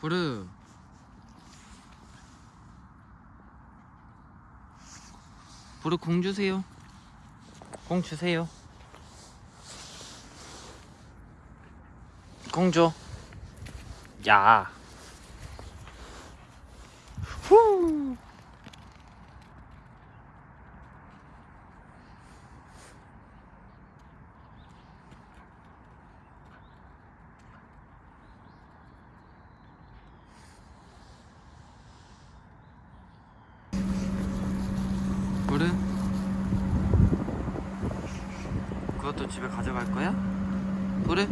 부르 부르 공 주세요 공 주세요 공 줘. 야. 부르? 그것도 집에 가져갈 거야? 부르?